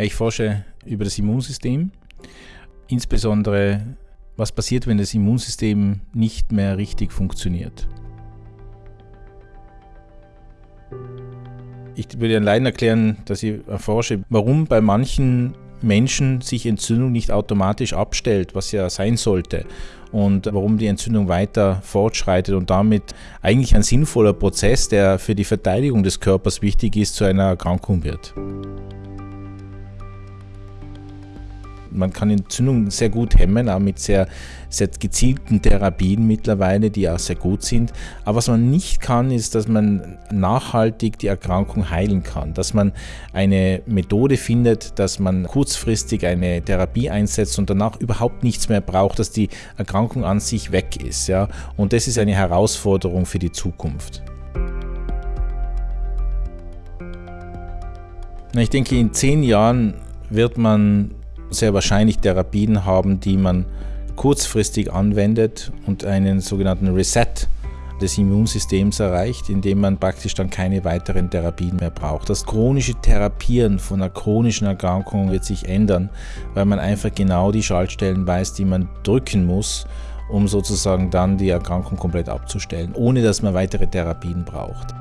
Ja, ich forsche über das Immunsystem, insbesondere was passiert, wenn das Immunsystem nicht mehr richtig funktioniert. Ich würde allein erklären, dass ich erforsche, warum bei manchen Menschen sich Entzündung nicht automatisch abstellt, was ja sein sollte, und warum die Entzündung weiter fortschreitet und damit eigentlich ein sinnvoller Prozess, der für die Verteidigung des Körpers wichtig ist, zu einer Erkrankung wird. Man kann Entzündungen sehr gut hemmen, auch mit sehr, sehr gezielten Therapien mittlerweile, die auch sehr gut sind. Aber was man nicht kann, ist, dass man nachhaltig die Erkrankung heilen kann. Dass man eine Methode findet, dass man kurzfristig eine Therapie einsetzt und danach überhaupt nichts mehr braucht, dass die Erkrankung an sich weg ist. Ja? Und das ist eine Herausforderung für die Zukunft. Ich denke, in zehn Jahren wird man sehr wahrscheinlich Therapien haben, die man kurzfristig anwendet und einen sogenannten Reset des Immunsystems erreicht, indem man praktisch dann keine weiteren Therapien mehr braucht. Das chronische Therapieren von einer chronischen Erkrankung wird sich ändern, weil man einfach genau die Schaltstellen weiß, die man drücken muss, um sozusagen dann die Erkrankung komplett abzustellen, ohne dass man weitere Therapien braucht.